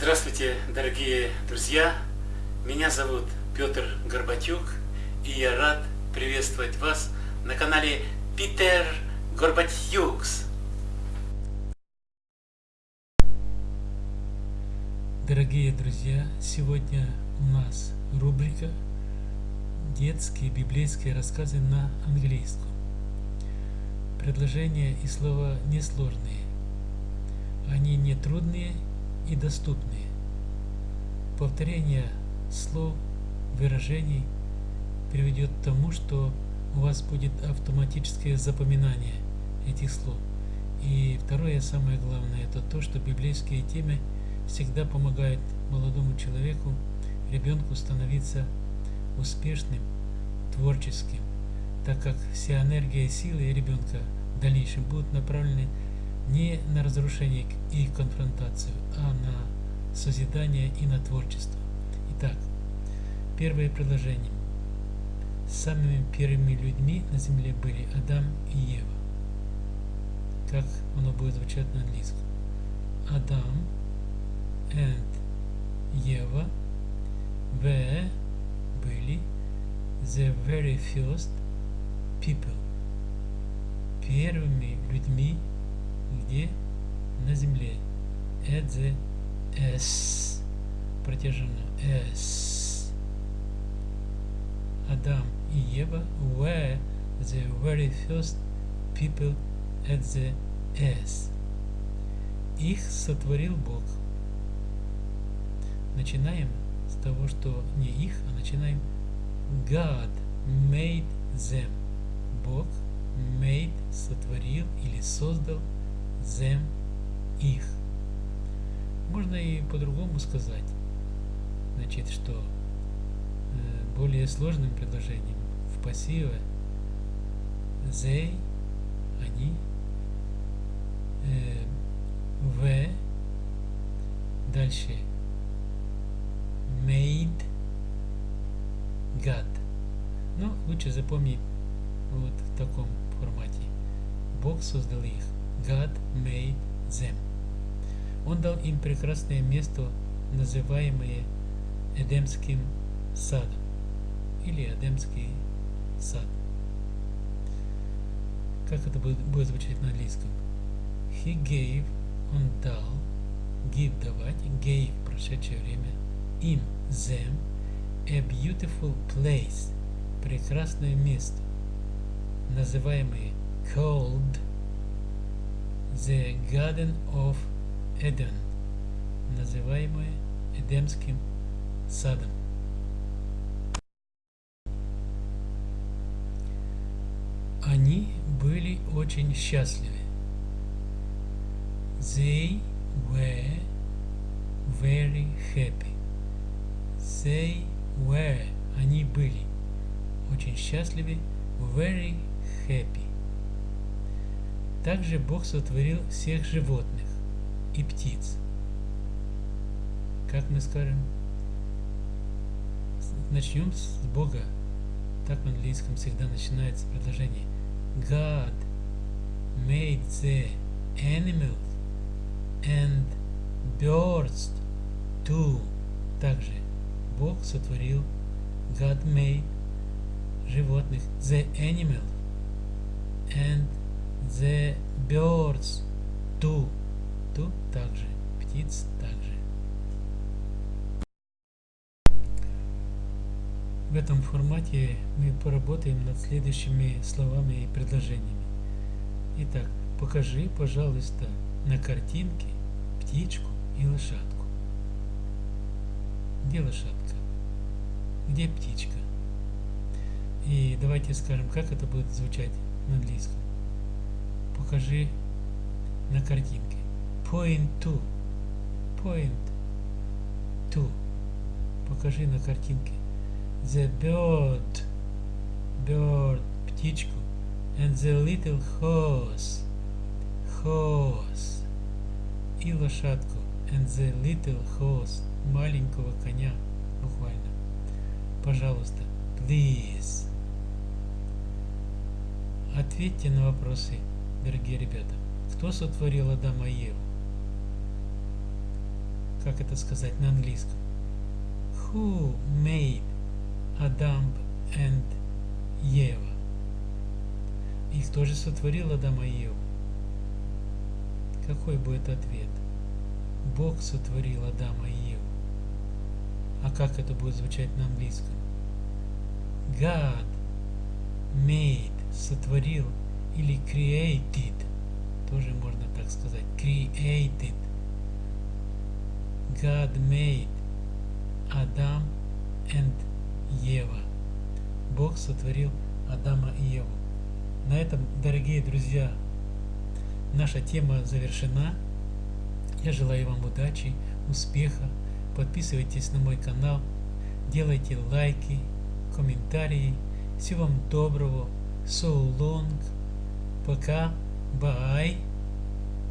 Здравствуйте, дорогие друзья! Меня зовут Петр Горбатюк, и я рад приветствовать вас на канале Питер Горбатюкс. Дорогие друзья, сегодня у нас рубрика «Детские библейские рассказы на английском». Предложения и слова несложные. Они не трудные и доступные. Повторение слов, выражений приведет к тому, что у вас будет автоматическое запоминание этих слов. И второе, самое главное, это то, что библейские темы всегда помогают молодому человеку, ребенку становиться успешным, творческим, так как вся энергия и силы ребенка в дальнейшем будут направлены не на разрушение и конфронтацию, а на созидание и на творчество. Итак, первое предложение. Самыми первыми людьми на земле были Адам и Ева. Как оно будет звучать на английском? Адам and Ева were были the very first people первыми людьми где на земле. The S протяженно S Адам и Ева. Were the very first people at the S их сотворил Бог. Начинаем с того, что не их, а начинаем. God made them. Бог made сотворил или создал them их. Можно и по-другому сказать. Значит, что э, более сложным предложением в пассиве they, они, э, в, дальше made God. Ну, лучше запомнить вот в таком формате. Бог создал их. God made them. Он дал им прекрасное место, называемое Эдемским садом или Эдемский сад. Как это будет, будет звучать на английском? He gave, он дал, give давать, gave прошедшее время, им, them, a beautiful place, прекрасное место, называемое called The Garden of Eden, называемое Эдемским садом. Они были очень счастливы. They were very happy. They were, они были очень счастливы, very happy. Также Бог сотворил всех животных и птиц. Как мы скажем? Начнем с Бога. Так в английском всегда начинается предложение. God made the animals and birds too. Также Бог сотворил God made животных the animals and The birds too. Ту также. Птиц также. В этом формате мы поработаем над следующими словами и предложениями. Итак, покажи, пожалуйста, на картинке птичку и лошадку. Где лошадка? Где птичка? И давайте скажем, как это будет звучать на английском покажи на картинке. Point to. Point to. Покажи на картинке. The bird. Bird. Птичку. And the little horse. Horse. И лошадку. And the little horse. Маленького коня. Буквально. Пожалуйста. Please. Ответьте на вопросы дорогие ребята, кто сотворил Адама и Еву? как это сказать на английском. Who made Adam and Ева? И кто же сотворил Адама и Еву? Какой будет ответ? Бог сотворил Адама и Еву. А как это будет звучать на английском? God made, сотворил или created, тоже можно так сказать, created. God made Адам and Ева. Бог сотворил Адама и Еву. На этом, дорогие друзья, наша тема завершена. Я желаю вам удачи, успеха. Подписывайтесь на мой канал, делайте лайки, комментарии. Всего вам доброго. So long. Pekka. Bye.